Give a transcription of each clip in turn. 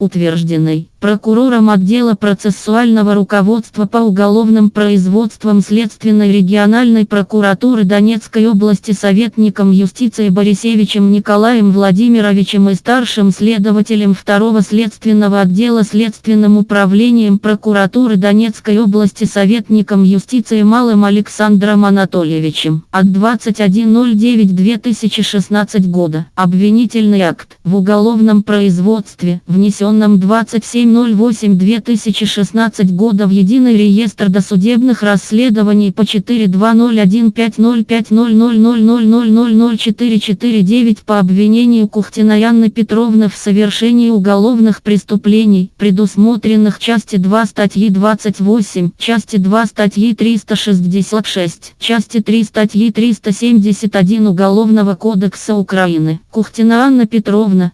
утвержденной прокурором отдела процессуального руководства по уголовным производствам Следственной региональной прокуратуры Донецкой области советником юстиции Борисевичем Николаем Владимировичем и старшим следователем второго следственного отдела Следственным управлением прокуратуры Донецкой области советником юстиции Малым Александром Анатольевичем от 21.09.2016 года. Обвинительный акт в уголовном производстве, внесенном 27.08.2016 года в Единый реестр досудебных расследований по 42015050000000449 по обвинению Кухтина Анны Петровны в совершении уголовных преступлений, предусмотренных части 2 статьи 28, части 2 статьи 366, части 3 статьи 371 Уголовного кодекса Украины. Кухтина Анна Петровна,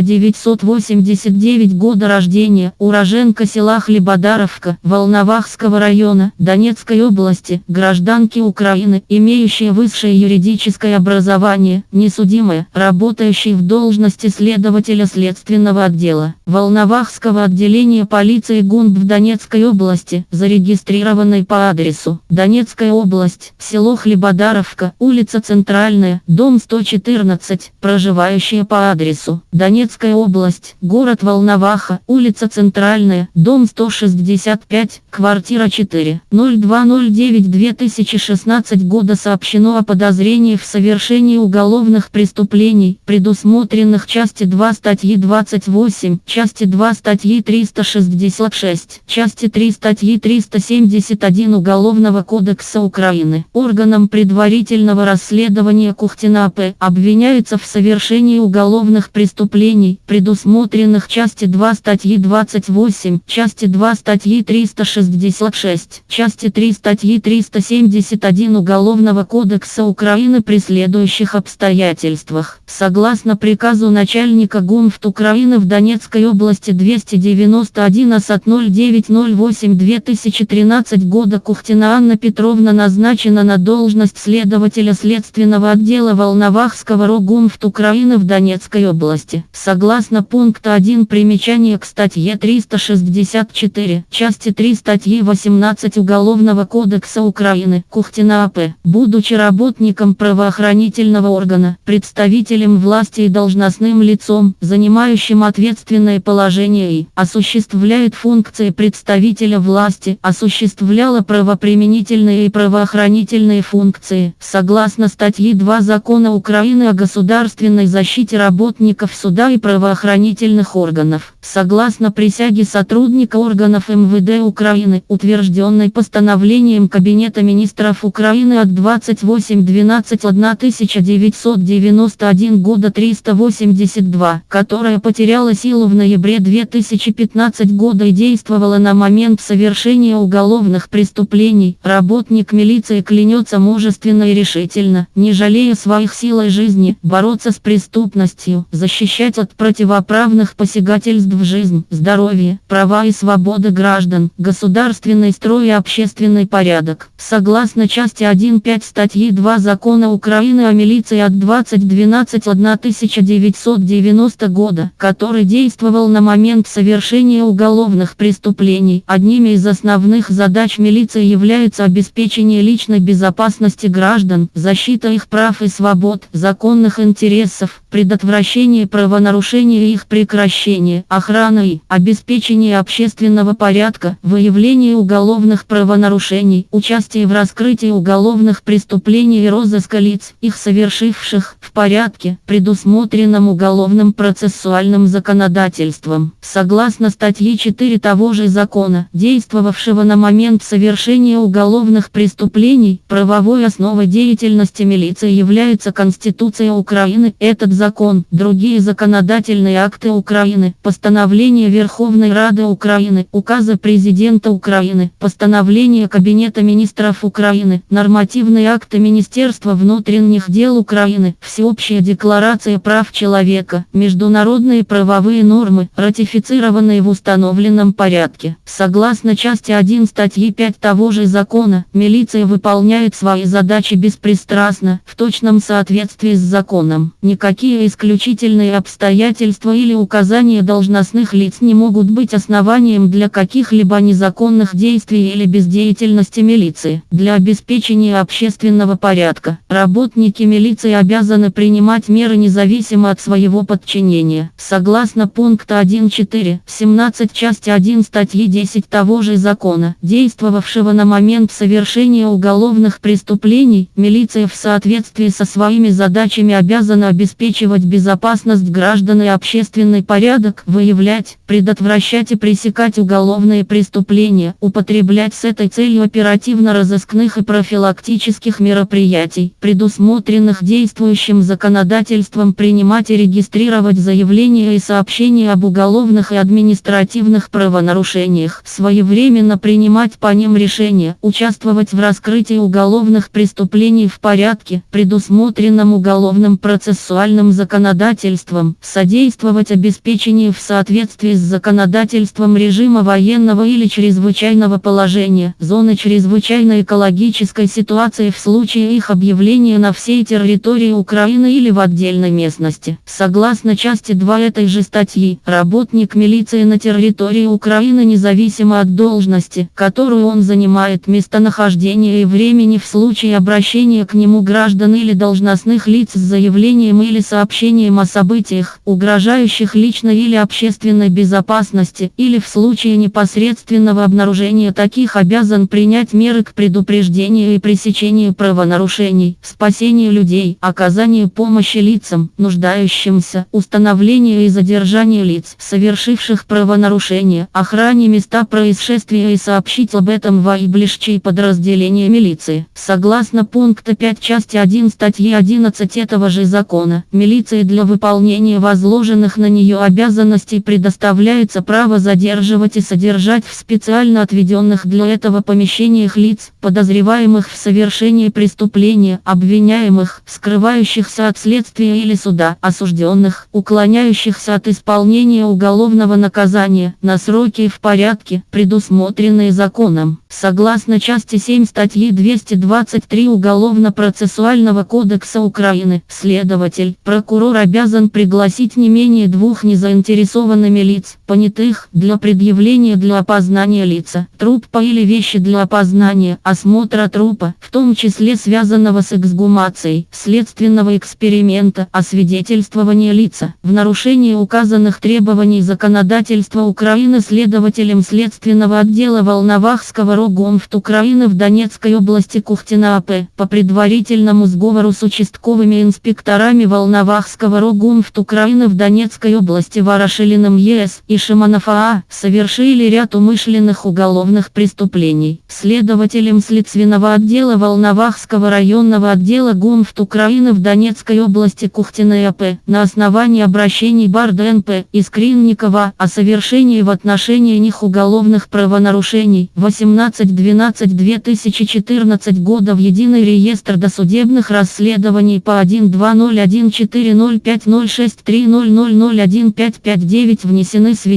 12-11-1989 года рождения, уроженка села Хлебодаровка, Волновахского района, Донецкой области, гражданки Украины, имеющая высшее юридическое образование, несудимая, работающая в должности следователя следственного отдела, Волновахского отделения полиции ГУНБ в Донецкой области, зарегистрированной по адресу, Донецкая область, село Хлебодаровка, улица Центральная, дом 114, проживающая по адресу, Донецкая область, город Волноваха, улица Центральная, дом 165, квартира 4, 0209-2016 года сообщено о подозрении в совершении уголовных преступлений, предусмотренных части 2 статьи 28, части 2 статьи 366, части 3 статьи 371 Уголовного кодекса Украины. Органом предварительного расследования Кухтина П. обвиняется в совершении уголовных преступлений, предусмотренных части 2 статьи 28, части 2 статьи 366, части 3 статьи 371 Уголовного кодекса Украины при следующих обстоятельствах. Согласно приказу начальника ГУМФТ Украины в Донецкой области 291 АСАТ 0908 2013 года Кухтина Анна Петровна назначена на должность следователя следственного отдела Волновахского РОГУМФТ Украины в Донецкой области. Согласно пункта 1 примечания к статье 364, части 3 статьи 18 Уголовного кодекса Украины, Кухтина АП, будучи работником правоохранительного органа, представителем власти и должностным лицом, занимающим ответственное положение и осуществляет функции представителя власти, осуществляла правоприменительные и правоохранительные функции, согласно статьи 2 Закона Украины о государственной защите работников суда и правоохранительных органов, согласно присяге сотрудника органов МВД Украины, утвержденной постановлением Кабинета министров Украины от 28.12.1991 года 382, которая потеряла силу в ноябре 2015 года и действовала на момент совершения уголовных преступлений, работник милиции клянется мужественно и решительно, не жалея своих сил и жизни, бороться с преступностью, защищать от противоправных посягательств в жизнь, здоровье, права и свободы граждан, государственный строй и общественный порядок. Согласно части 1.5 статьи 2 Закона Украины о милиции от 20.12.1990 года, который действовал на момент совершения уголовных преступлений, одними из основных задач милиции является обеспечение личной безопасности граждан, защита их прав и свобод, законных интересов, предотвращение правонарушений и их прекращение, охрана и обеспечение общественного порядка, выявление уголовных правонарушений, участие в раскрытии уголовных преступлений и розыска лиц, их совершивших, в порядке, предусмотренном уголовным процессуальным законодательством. Согласно статье 4 того же закона, действовавшего на момент совершения уголовных преступлений, правовой основой деятельности милиции является Конституция Украины. Этот закон, другие законодательные акты Украины, постановление Верховной Рады Украины, указы президента Украины, постановление Кабинета министров Украины, нормативные акты Министерства внутренних дел Украины, Всеобщая декларация прав человека, международные правовые нормы, ратифицированные в установленном порядке. Согласно части 1 статьи 5 того же закона, милиция выполняет свои задачи беспристрастно, в точном соответствии с законом. Никакие исключительные обстоятельства или указания должностных лиц не могут быть основанием для каких-либо незаконных действий или бездеятельности милиции. Для обеспечения общественного порядка работники милиции обязаны принимать меры независимо от своего подчинения. Согласно пункта 1.4, 17 части 1 статьи 10 того же закона, действовавшего на момент совершения уголовных преступлений, милиция в соответствии со своими задачами обязана обеспечивать безопасность граждан и общественный порядок, выявлять, предотвращать и пресекать уголовные преступления, употреблять с этой целью оперативно-розыскных и профилактических мероприятий, предусмотренных действующим законодательством принимать и регистрировать заявления и сообщения об уголовных и административных правонарушениях, своевременно принимать по ним решения, участвовать в раскрытии уголовных преступлений в порядке, предусмотренном уголовным процессуальным законодательством, содействовать обеспечению в соответствии с законодательством режима военного или чрезвычайного положения, зоны чрезвычайной экологической ситуации в случае их объявления на всей территории Украины или в отдельной местности. Согласно части 2 этой же статьи, работник милиции на территории Украины независимо от должности, которую он занимает, местонахождения и времени в случае обращения к нему граждан или должностных лиц с заявлением или сообщением о событиях, угрожающих личной или общественной безопасности, или в случае непосредственного обнаружения таких обязан принять меры к предупреждению и пресечению правонарушений, спасению людей, оказанию помощи лицам, нуждающимся, установлению и задержанию лиц, совершивших правонарушения, охране места происшествия и сообщить об этом в наиближчие подразделения милиции. Согласно пункта 5 части 1 статьи 11 этого же закона, милиции для выполнения возложенных на нее обязанностей предоставляется право задерживать и содержать в специально отведенных для этого помещениях лиц, подозреваемых в совершении преступления, обвиняемых, скрывающихся от следствия или суда, осужденных, уклоняющихся от исполнения уголовного наказания, на сроки и в порядке, предусмотренные законом. Согласно части 7 статьи 223 Уголовно-процессуального кодекса Украины, следователь, прокурор обязан пригласить не менее двух незаинтересованными лиц, понятых, для предъявления для опознания лица, трупа или вещи для опознания, осмотра трупа, в том числе связанного с эксгумацией, следственного эксперимента, освидетельствования лица. В нарушении указанных требований законодательства Украины следователем следственного отдела Волновахского РОГОМФТ Украины в Донецкой области Кухтина АП по предварительному сговору с участковыми инспекторами Волновахского РОГОМФТ Украины в Донецкой области Ворошилиным ЕС и Шиманов АА совершили ряд умышленных уголовных преступлений. Следователем следственного отдела Волновахского районного отдела ГУМФТ Украины в Донецкой области Кухтиной АП на основании обращений Барда НП и Скринникова о совершении в отношении них уголовных правонарушений 18-12-2014 года в Единый реестр досудебных расследований по 1201405063001559 внесены сведения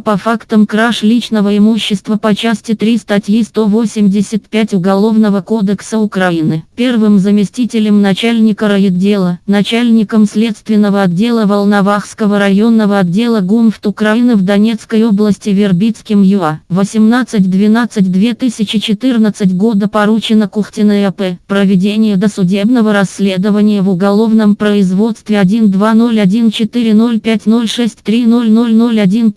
по фактам краж личного имущества по части 3 статьи 185 Уголовного кодекса Украины. Первым заместителем начальника райотдела, начальником следственного отдела Волновахского районного отдела ГУМФТ Украины в Донецкой области Вербицким ЮА 18-12-2014 года поручено Кухтиной АП проведение досудебного расследования в уголовном производстве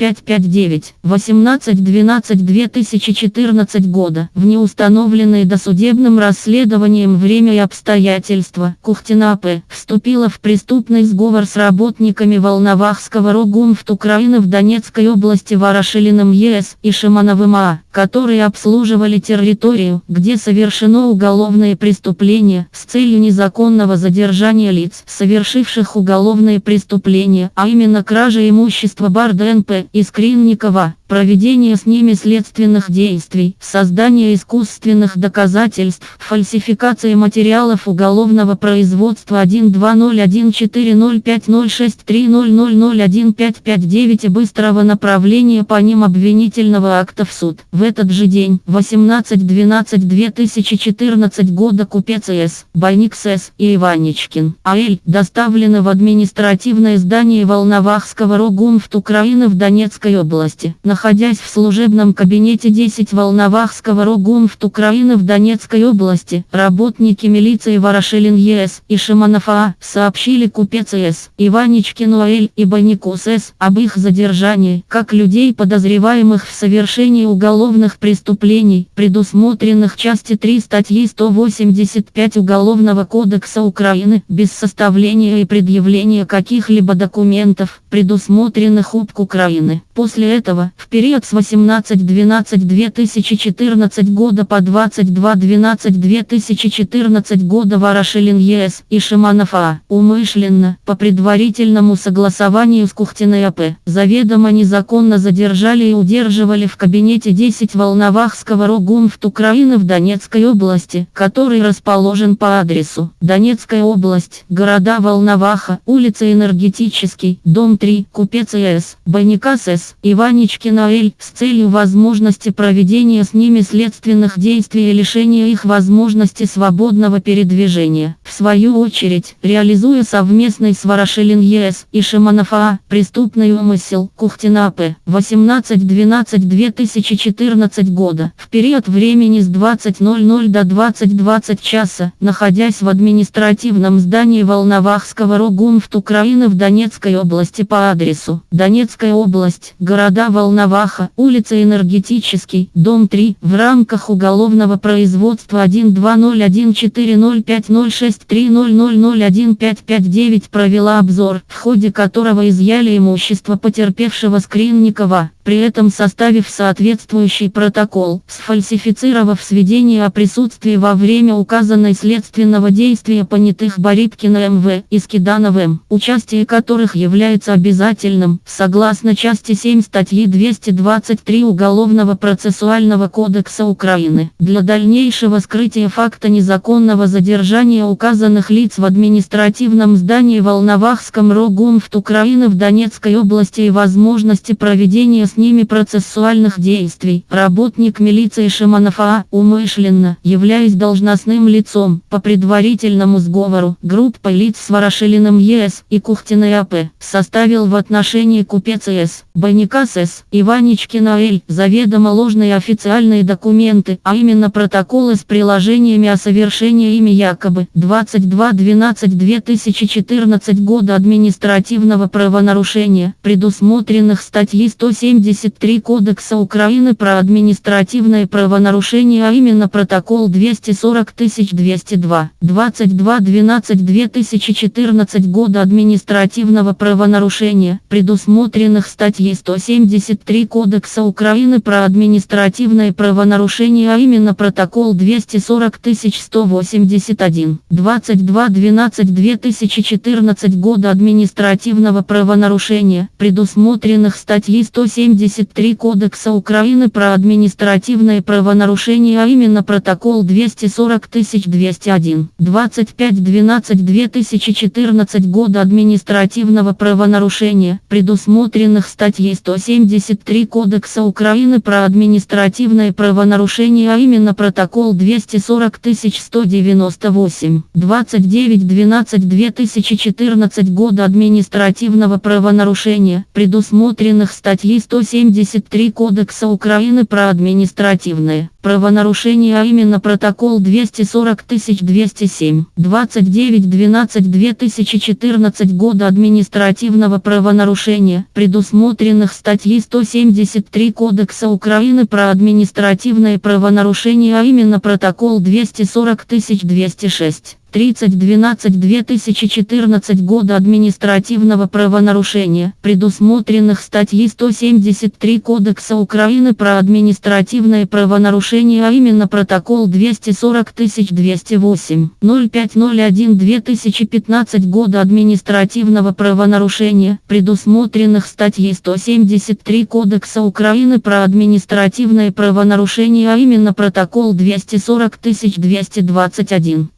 120140506300015559 18-12-2014 года в неустановленные досудебным расследованием время и обстоятельства Кухтина АП вступила в преступный сговор с работниками Волновахского РОГУМФТ Украины в Донецкой области Ворошилиным ЕС и Шимановым АА, которые обслуживали территорию, где совершено уголовное преступление с целью незаконного задержания лиц, совершивших уголовные преступления, а именно кражи имущества Барда и Скринникова проведение с ними следственных действий, создание искусственных доказательств, фальсификация материалов уголовного производства 12014050630001559 и быстрого направления по ним обвинительного акта в суд. В этот же день, 18-12-2014 года купец С, Байник С и Иванечкин, А.Л. доставлены в административное здание Волновахского РОГУМФТ Украины в Донецкой области. Находясь в служебном кабинете 10 Волновахского РОГУМФТ Украины в Донецкой области, работники милиции Ворошилин ЕС и Шиманов А сообщили купец С, Иванечкину А.Л. и Байнику С об их задержании, как людей подозреваемых в совершении уголовных преступлений, предусмотренных части 3 статьи 185 Уголовного кодекса Украины, без составления и предъявления каких-либо документов, предусмотренных УПК Украины. После этого, в период с 18-12-2014 года по 22-12-2014 года Ворошилин ЕС и Шиманов А. Умышленно, по предварительному согласованию с Кухтиной АП, заведомо незаконно задержали и удерживали в кабинете 10 Волновахского РОГУМФТ Украины в Донецкой области, который расположен по адресу Донецкая область, города Волноваха, улица Энергетический, дом 3, Купец ИС, Баникас С, Иваничкина Л, с целью возможности проведения с ними следственных действий и лишения их возможности свободного передвижения. В свою очередь, реализуя совместный с Ворошилин ЕС и Шиманов А, преступный умысел, Кухтина П. 18-12-2014 года, в период времени с 20.00 до 20.20 часа, находясь в административном здании Волновахского РОГУМФТ Украины в Донецкой области по адресу Донецкая область, города Волноваха, улица Энергетический, дом 3, в рамках уголовного производства 1201450630001559 провела обзор, в ходе которого изъяли имущество потерпевшего Скринникова при этом составив соответствующий протокол, сфальсифицировав сведения о присутствии во время указанной следственного действия понятых Борипкина МВ и Скиданов М, участие которых является обязательным, согласно части 7 статьи 223 Уголовного процессуального кодекса Украины. Для дальнейшего скрытия факта незаконного задержания указанных лиц в административном здании Волновахском РОГУМФТ Украины в Донецкой области и возможности проведения с ними процессуальных действий. Работник милиции Шиманов А. умышленно, являясь должностным лицом, по предварительному сговору, группа лиц с Ворошилиным ЕС и Кухтиной АП, составил в отношении купец С, Баника С, Иваничкина Л, заведомо ложные официальные документы, а именно протоколы с приложениями о совершении ими якобы 22.12.2014 года административного правонарушения, предусмотренных статьей 170 73 Кодекса Украины про административное правонарушение, а именно протокол 240202, 22.12.2014 года административного правонарушения, предусмотренных статьей 173 Кодекса Украины про административное правонарушение, а именно протокол 240181, 22.12.2014 года административного правонарушения, предусмотренных статьей 170 73 Кодекса Украины про административное правонарушение, а именно протокол 240201, 25.12.2014 года административного правонарушения, предусмотренных статьей 173 Кодекса Украины про административное правонарушение, а именно протокол 240198, 29.12.2014 года административного правонарушения, предусмотренных статьей 173 173 Кодекса Украины про административное правонарушение, а именно протокол 240207, 29.12.2014 года административного правонарушения, предусмотренных статьей 173 Кодекса Украины про административное правонарушение, а именно протокол 240206. 3012-2014 года административного правонарушения, предусмотренных статьей 173 Кодекса Украины про административное правонарушение, а именно протокол 240208 0501-2015 года административного правонарушения, предусмотренных статьей 173 Кодекса Украины про административное правонарушение, а именно протокол 240221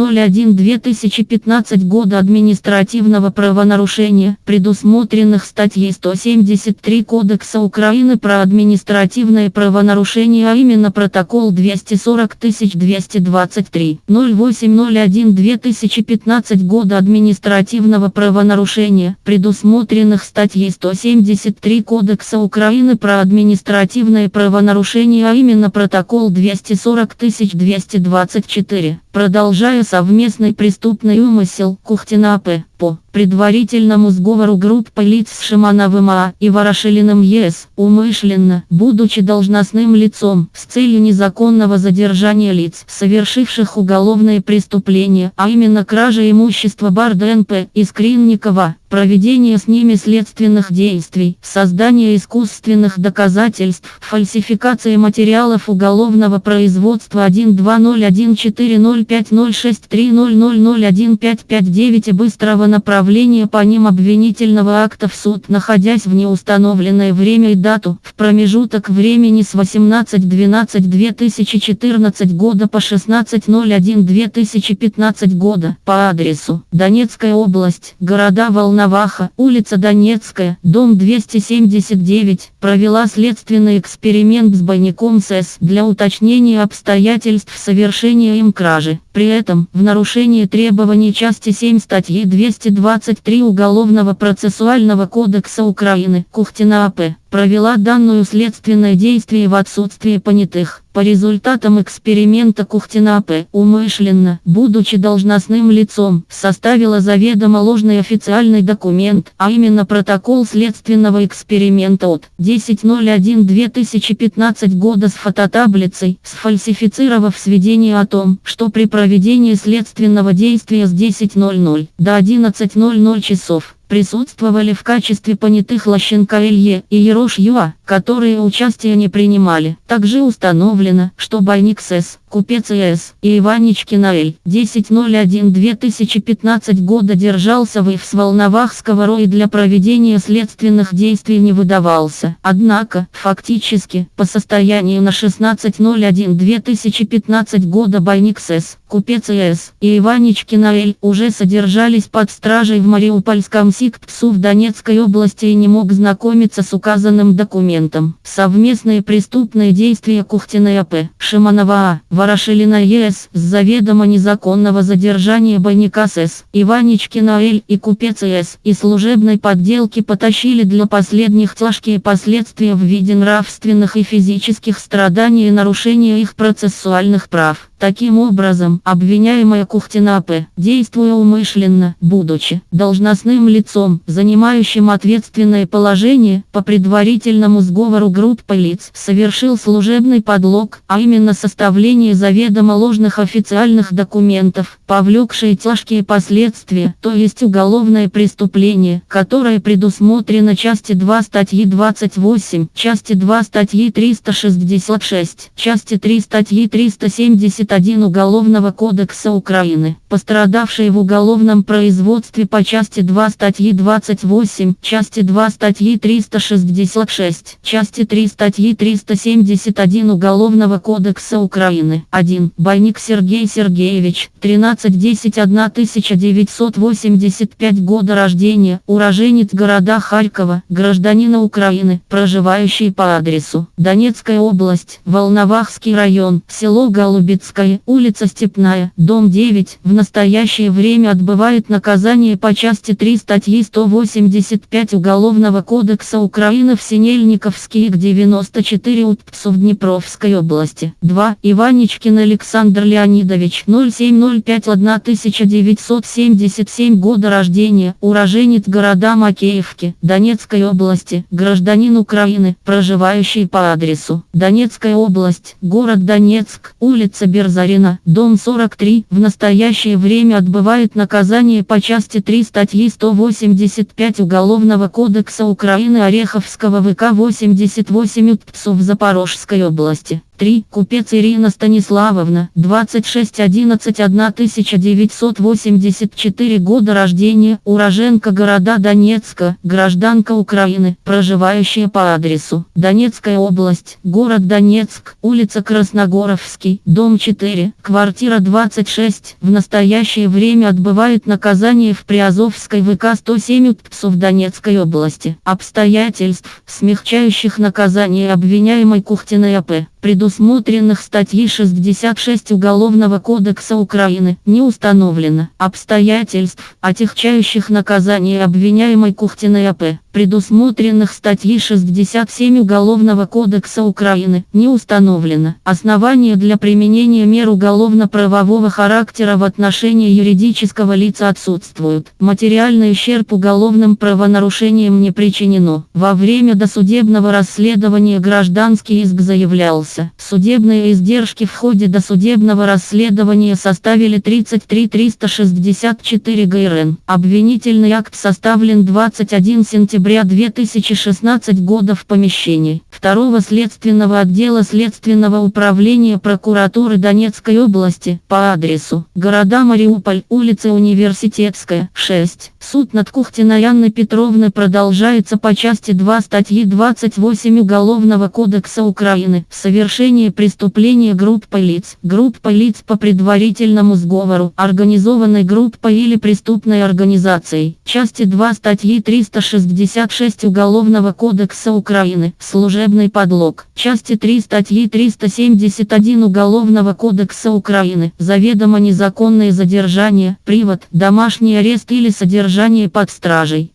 0601-2015 года административного правонарушения, предусмотренных статьей 173 Кодекса Украины про административное правонарушение, а именно протокол 240223 0801-2015 года административного правонарушения, предусмотренных статьей 173 Кодекса Украины про административное правонарушение, а именно протокол 240224. Продолжая совместный преступный умысел Кухтина П. по предварительному сговору группы лиц с Шимановым А. и Ворошилиным ЕС, умышленно, будучи должностным лицом, с целью незаконного задержания лиц, совершивших уголовные преступления, а именно кража имущества Барда НП и Скринникова, проведение с ними следственных действий, создание искусственных доказательств, фальсификация материалов уголовного производства 1204050630001559 и быстрого направления по ним обвинительного акта в суд, находясь в неустановленное время и дату, в промежуток времени с 18.12.2014 года по 16.01.2015 года, по адресу Донецкая область, города Волна Наваха, улица Донецкая, дом 279, провела следственный эксперимент с бойником СЭС для уточнения обстоятельств совершения им кражи. При этом, в нарушении требований части 7 статьи 223 Уголовного процессуального кодекса Украины, Кухтина АП, провела данную следственное действие в отсутствие понятых. По результатам эксперимента Кухтина АП, умышленно, будучи должностным лицом, составила заведомо ложный официальный документ, а именно протокол следственного эксперимента от 10.01.2015 года с фототаблицей, сфальсифицировав сведения о том, что при проведении следственного действия с 10.00 до 11.00 часов присутствовали в качестве понятых Лощенко Илье и Ерош Юа, которые участие не принимали. Также установлено, что Байник СС, Купец ИС и Иваничкина Эль 10.01.2015 года держался в ИФ с Волновахского РОИ для проведения следственных действий не выдавался. Однако, фактически, по состоянию на 16.01.2015 года Байник СС, Купец ИС и Иваничкина Эль уже содержались под стражей в Мариупольском СИКПСУ в Донецкой области и не мог знакомиться с указанным документом. Совместные преступные действия Кухтиной АП, Шиманова А, Ворошилина ЕС, с заведомо незаконного задержания Бойника СС, Иваничкина Эль и Купец СС и служебной подделки потащили для последних тяжкие последствия в виде нравственных и физических страданий и нарушения их процессуальных прав. Таким образом, обвиняемая Кухтина П., действуя умышленно, будучи должностным лицом, занимающим ответственное положение, по предварительному сговору группы лиц, совершил служебный подлог, а именно составление заведомо ложных официальных документов, повлекшие тяжкие последствия, то есть уголовное преступление, которое предусмотрено части 2 статьи 28, части 2 статьи 366, части 3 статьи 370 1 Уголовного кодекса Украины, пострадавшие в уголовном производстве по части 2 статьи 28, части 2 статьи 366, части 3 статьи 371 Уголовного кодекса Украины. 1. Байник Сергей Сергеевич, 13-10-1985 года рождения, уроженец города Харькова, гражданина Украины, проживающий по адресу Донецкая область, Волновахский район, село Голубецкое, Курская, улица Степная, дом 9, в настоящее время отбывает наказание по части 3 статьи 185 Уголовного кодекса Украины в Синельниковске к 94 УТПСу в Днепровской области. 2. Иваничкин Александр Леонидович 0705 1977 года рождения, уроженец города Макеевки, Донецкой области, гражданин Украины, проживающий по адресу Донецкая область, город Донецк, улица Берз Зарина, дом 43, в настоящее настоящее время отбывает наказание по части 3 статьи 185 Уголовного кодекса Украины Ореховского ВК 88 УТПСУ в Запорожской области. 3. Купец Ирина Станиславовна, 2611 1984 года рождения, уроженка города Донецка, гражданка Украины, проживающая по адресу Донецкая область, город Донецк, улица Красногоровский, дом 4, квартира 26, в настоящее время отбывает наказание в Приазовской ВК 107 УТПСу в Донецкой области. Обстоятельств, смягчающих наказание обвиняемой Кухтиной АП предусмотренных статьей 66 Уголовного кодекса Украины, не установлено. Обстоятельств, отягчающих наказание обвиняемой Кухтиной АП, предусмотренных статьей 67 Уголовного кодекса Украины, не установлено. Основания для применения мер уголовно-правового характера в отношении юридического лица отсутствуют. Материальный ущерб уголовным правонарушением не причинено. Во время досудебного расследования гражданский иск заявлялся. Судебные издержки в ходе досудебного расследования составили 33 364 ГРН. Обвинительный акт составлен 21 сентября сентября 2016 года в помещении второго следственного отдела Следственного управления прокуратуры Донецкой области по адресу города Мариуполь, улица Университетская, 6. Суд над Кухтиной Анны Петровны продолжается по части 2 статьи 28 Уголовного кодекса Украины. Совершение преступления группой лиц. Группа лиц по предварительному сговору, организованной группой или преступной организацией. Части 2 статьи 360 56 Уголовного кодекса Украины, служебный подлог, части 3 статьи 371 Уголовного кодекса Украины, заведомо незаконное задержание, привод, домашний арест или содержание под стражей.